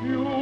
you